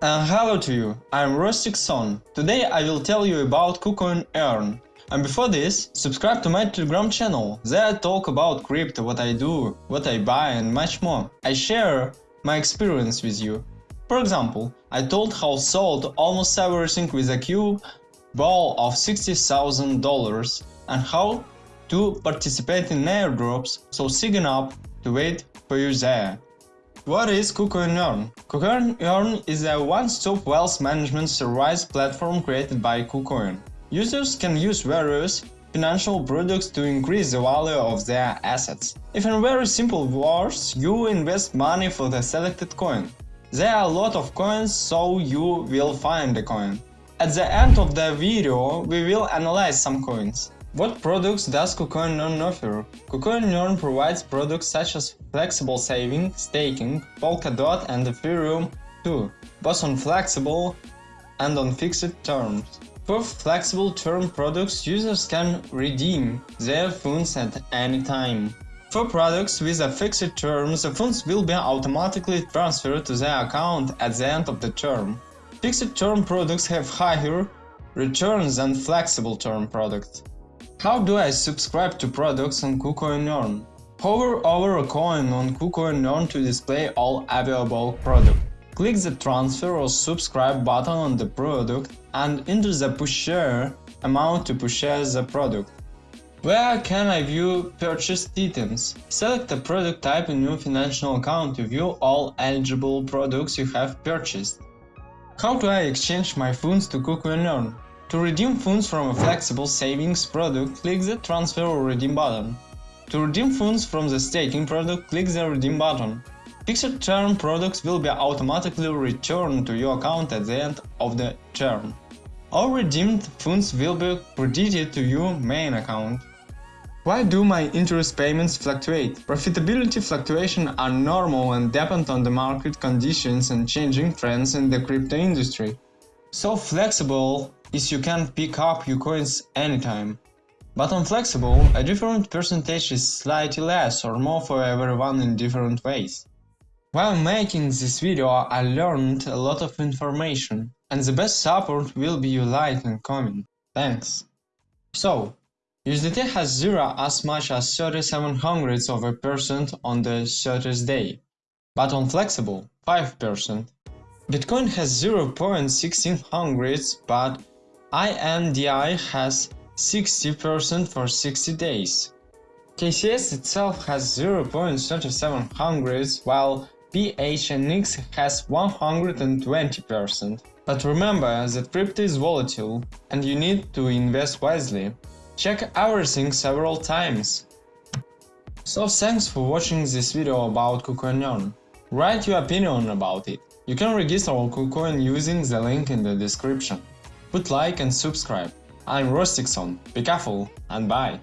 And hello to you, I'm Rostik Son. Today I will tell you about KuCoin Earn. And before this, subscribe to my Telegram channel. There I talk about crypto, what I do, what I buy and much more. I share my experience with you. For example, I told how sold almost everything with a Q ball of $60,000 and how to participate in airdrops, so sign up to wait for you there. What is KuCoin Earn? KuCoin Earn is a one-stop wealth management service platform created by KuCoin. Users can use various financial products to increase the value of their assets. If in very simple words, you invest money for the selected coin. There are a lot of coins, so you will find a coin. At the end of the video, we will analyze some coins. What products does KuCoin Earn offer? KuCoin Earn provides products such as flexible saving, staking, Polkadot and Ethereum too, both on flexible and on fixed terms. For flexible term products, users can redeem their funds at any time. For products with a fixed term, the funds will be automatically transferred to their account at the end of the term. Fixed term products have higher returns than flexible term products. How do I subscribe to products on KuCoin Earn? Hover over a coin on KuCoin Earn to display all available products. Click the transfer or subscribe button on the product and enter the pusher amount to purchase the product. Where can I view purchased items? Select the product type in your financial account to view all eligible products you have purchased. How do I exchange my funds to KuCoin Earn? To redeem funds from a flexible savings product, click the Transfer or Redeem button. To redeem funds from the staking product, click the Redeem button. Fixed term products will be automatically returned to your account at the end of the term. All redeemed funds will be credited to your main account. Why do my interest payments fluctuate? Profitability fluctuations are normal and depend on the market conditions and changing trends in the crypto industry. So flexible is you can pick up your coins anytime. But on Flexible, a different percentage is slightly less or more for everyone in different ways. While making this video I learned a lot of information, and the best support will be your like and comment. Thanks! So, USDT has 0 as much as 37 hundredths of a percent on the 30th day, but on Flexible 5%. Bitcoin has 0.16 hundredths but INDI has 60% for 60 days. KCS itself has 0.37 hundredths while PHNX has 120%. But remember that crypto is volatile and you need to invest wisely. Check everything several times. So thanks for watching this video about KuCoin Write your opinion about it. You can register on KuCoin using the link in the description. Put like and subscribe. I'm Rostikson, be careful and bye!